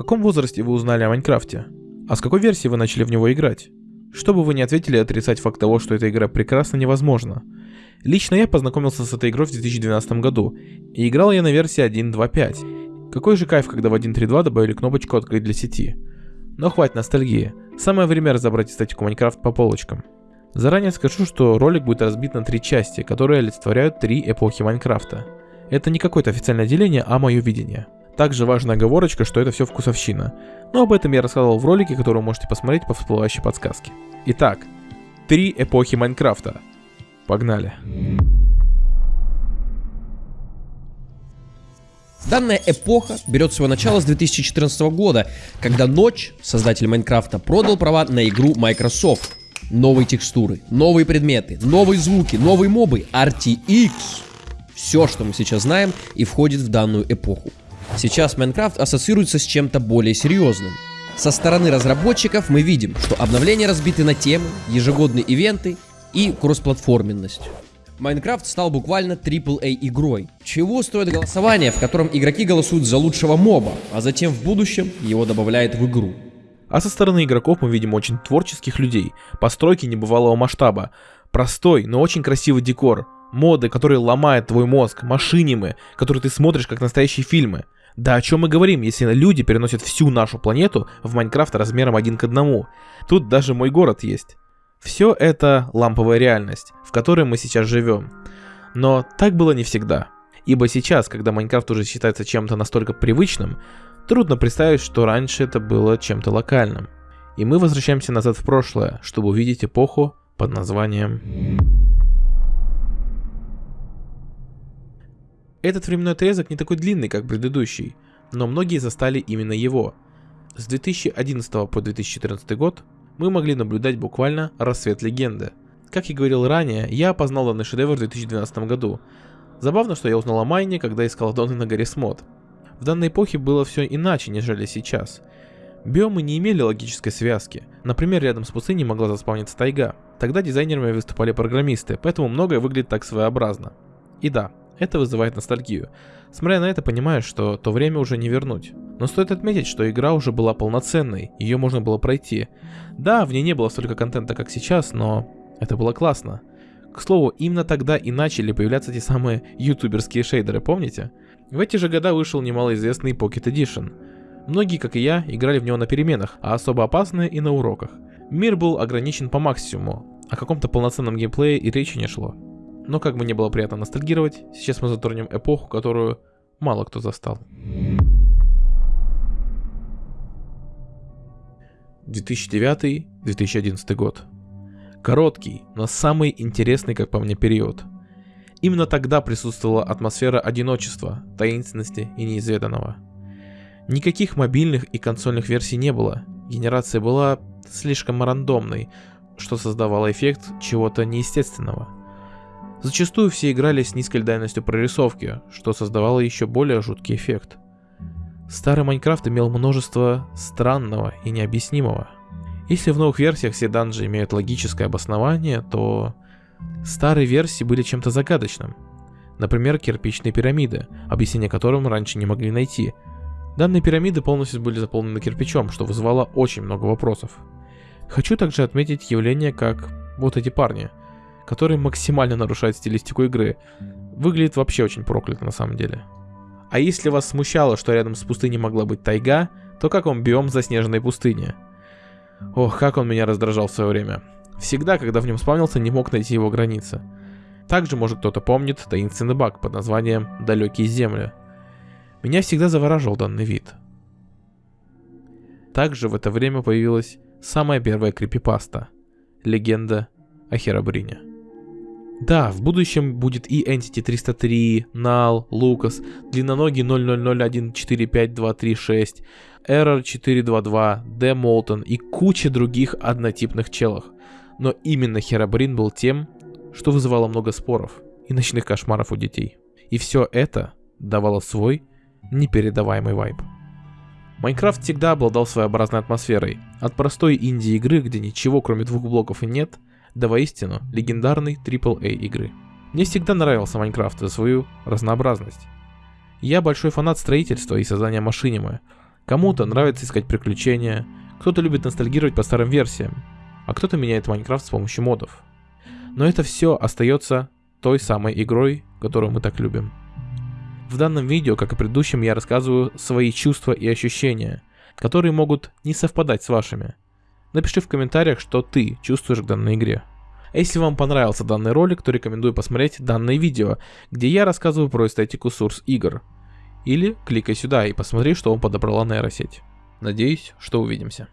каком возрасте вы узнали о Майнкрафте? А с какой версии вы начали в него играть? Что бы вы ни ответили, отрицать факт того, что эта игра прекрасна, невозможно. Лично я познакомился с этой игрой в 2012 году, и играл я на версии 1.2.5. Какой же кайф, когда в 1.3.2 добавили кнопочку «Открыть для сети». Но хватит ностальгии, самое время разобрать эстетику Майнкрафт по полочкам. Заранее скажу, что ролик будет разбит на три части, которые олицетворяют три эпохи Майнкрафта. Это не какое-то официальное деление, а мое видение. Также важная оговорочка, что это все вкусовщина. Но об этом я рассказывал в ролике, который вы можете посмотреть по всплывающей подсказке. Итак, три эпохи Майнкрафта. Погнали. Данная эпоха берет свое начало с 2014 года, когда Ночь, создатель Майнкрафта, продал права на игру Microsoft. Новые текстуры, новые предметы, новые звуки, новые мобы, RTX. Все, что мы сейчас знаем и входит в данную эпоху. Сейчас Майнкрафт ассоциируется с чем-то более серьезным. Со стороны разработчиков мы видим, что обновления разбиты на темы, ежегодные ивенты и кроссплатформенность. Майнкрафт стал буквально AAA игрой. Чего стоит голосование, в котором игроки голосуют за лучшего моба, а затем в будущем его добавляют в игру. А со стороны игроков мы видим очень творческих людей, постройки небывалого масштаба, простой, но очень красивый декор, моды, которые ломают твой мозг, машинимы, которые ты смотришь как настоящие фильмы. Да о чем мы говорим, если люди переносят всю нашу планету в Майнкрафт размером один к одному. Тут даже мой город есть. Все это ламповая реальность, в которой мы сейчас живем. Но так было не всегда. Ибо сейчас, когда Майнкрафт уже считается чем-то настолько привычным, трудно представить, что раньше это было чем-то локальным. И мы возвращаемся назад в прошлое, чтобы увидеть эпоху под названием... Этот временной отрезок не такой длинный, как предыдущий, но многие застали именно его. С 2011 по 2014 год мы могли наблюдать буквально рассвет легенды. Как и говорил ранее, я опознал данный шедевр в 2012 году. Забавно, что я узнал о Майне, когда искал доны на горе Смот. В данной эпохе было все иначе, нежели сейчас. Биомы не имели логической связки. Например, рядом с пустыней могла заспавниться тайга. Тогда дизайнерами выступали программисты, поэтому многое выглядит так своеобразно. И да, это вызывает ностальгию. Смотря на это, понимаешь, что то время уже не вернуть. Но стоит отметить, что игра уже была полноценной, ее можно было пройти. Да, в ней не было столько контента, как сейчас, но это было классно. К слову, именно тогда и начали появляться те самые ютуберские шейдеры, помните? В эти же года вышел немалоизвестный Pocket Edition. Многие, как и я, играли в него на переменах, а особо опасные и на уроках. Мир был ограничен по максимуму, о каком-то полноценном геймплее и речи не шло. Но как бы не было приятно ностальгировать, сейчас мы затронем эпоху, которую мало кто застал. 2009-2011 год. Короткий, но самый интересный, как по мне, период. Именно тогда присутствовала атмосфера одиночества, таинственности и неизведанного. Никаких мобильных и консольных версий не было, генерация была слишком рандомной, что создавало эффект чего-то неестественного – Зачастую все играли с низкой дальностью прорисовки, что создавало еще более жуткий эффект. Старый Майнкрафт имел множество странного и необъяснимого. Если в новых версиях все данжи имеют логическое обоснование, то старые версии были чем-то загадочным. Например, кирпичные пирамиды, объяснение которым раньше не могли найти. Данные пирамиды полностью были заполнены кирпичом, что вызывало очень много вопросов. Хочу также отметить явление, как вот эти парни – который максимально нарушает стилистику игры. Выглядит вообще очень проклято на самом деле. А если вас смущало, что рядом с пустыней могла быть тайга, то как вам биом заснеженной пустыни? Ох, как он меня раздражал в свое время. Всегда, когда в нем спавнился, не мог найти его границы. Также, может кто-то помнит, таинственный баг под названием «Далекие земли». Меня всегда завораживал данный вид. Также в это время появилась самая первая крипипаста – легенда о Херабрине. Да, в будущем будет и Entity 303, Null, Lucas, длинноногий 0001452336, Error 422, The Molten и куча других однотипных челов. Но именно Херабрин был тем, что вызывало много споров и ночных кошмаров у детей. И все это давало свой непередаваемый вайб. Майнкрафт всегда обладал своеобразной атмосферой. От простой инди-игры, где ничего кроме двух блоков и нет, до воистину легендарной AAA игры. Мне всегда нравился Майнкрафт за свою разнообразность. Я большой фанат строительства и создания машинимы. Кому-то нравится искать приключения, кто-то любит ностальгировать по старым версиям, а кто-то меняет Майнкрафт с помощью модов. Но это все остается той самой игрой, которую мы так любим. В данном видео, как и предыдущем, я рассказываю свои чувства и ощущения, которые могут не совпадать с вашими. Напиши в комментариях, что ты чувствуешь к данной игре. А если вам понравился данный ролик, то рекомендую посмотреть данное видео, где я рассказываю про эстетику Source игр. Или кликай сюда и посмотри, что вам подобрала нейросеть. Надеюсь, что увидимся.